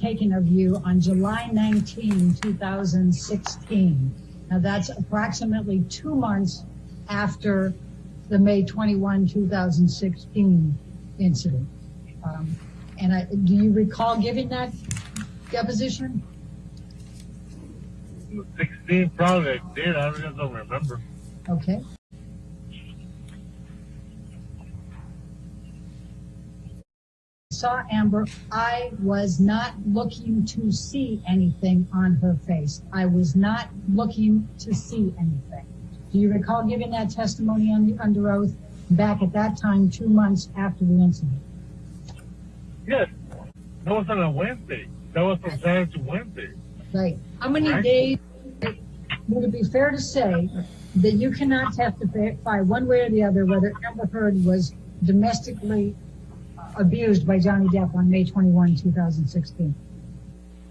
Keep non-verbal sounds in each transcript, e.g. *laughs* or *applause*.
taken of you on July 19, 2016. Now that's approximately two months after the May 21, 2016 incident. Um, and I, do you recall giving that deposition? 16 probably did. I don't remember. Okay. Saw Amber, I was not looking to see anything on her face. I was not looking to see anything. Do you recall giving that testimony under oath back at that time, two months after the incident? Yes. That was on a Wednesday. That was from Saturday to Wednesday. Right. How many days, would it be fair to say that you cannot testify one way or the other whether Amber Heard was domestically abused by Johnny Depp on May 21, 2016?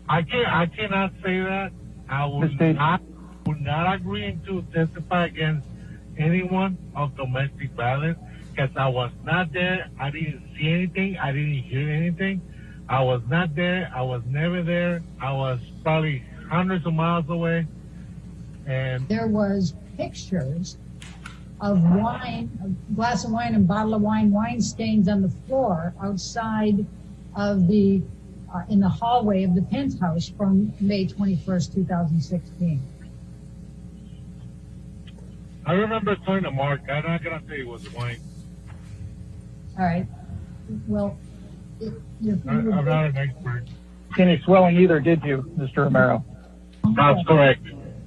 I can't. I cannot say that. I would Mr. not. Would not agree to testify against anyone of domestic violence because I was not there. I didn't see anything. I didn't hear anything. I was not there. I was never there. I was probably hundreds of miles away. And There was pictures of wine, a glass of wine and bottle of wine, wine stains on the floor outside of the, uh, in the hallway of the penthouse from May 21st, 2016. I remember telling to Mark, I'm not gonna say it was wine. All right. Well, it, you're, I, I'm not an expert. Any swelling either, did you, Mr. Romero? That's correct.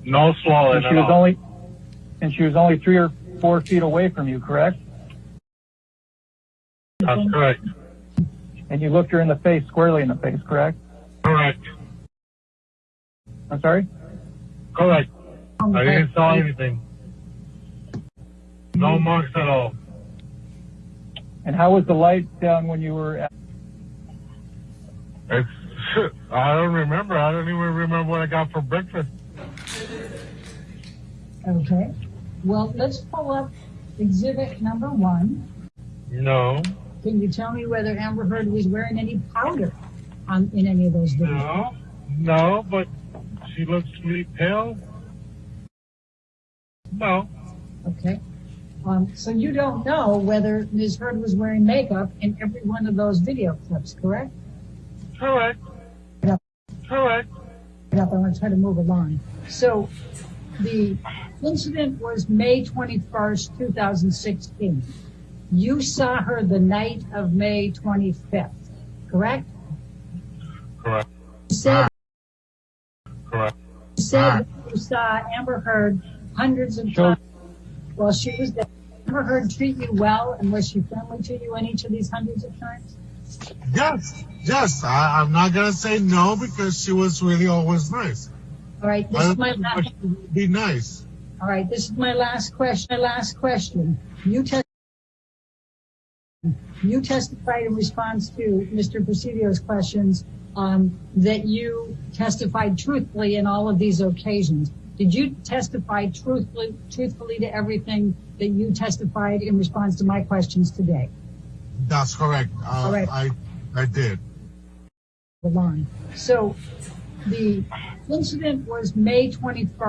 No swelling And she at was all. only, and she was only three or four feet away from you, correct? That's correct. And you looked her in the face, squarely in the face, correct? Correct. I'm sorry? Correct. I didn't saw anything. No marks at all. And how was the light down when you were at, It's, *laughs* I don't remember. I don't even remember what I got for breakfast. Okay. Well, let's pull up exhibit number one. No, Can you tell me whether Amber Heard was wearing any powder on, in any of those videos? no, no, but she looks really pale. No, Okay. Um, so you don't know whether Ms. Heard was wearing makeup in every one of those video clips, correct? correct. Correct. Yep, I'm going to try to move along. So the incident was May 21st, 2016. You saw her the night of May 25th, correct? Correct. You said, you saw Amber Heard hundreds of times while she was there. Amber Heard treat you well and was she friendly to you in each of these hundreds of times? Yes, yes. I'm not gonna say no because she was really always nice. All right, this is my last, think she would be nice. all right, this is my last question, my last question. You test, you testified in response to Mr. Presidio's questions, um, that you testified truthfully in all of these occasions. Did you testify truthfully, truthfully to everything that you testified in response to my questions today? That's correct. Uh, All right. I, I did. the line. So the incident was May 21st.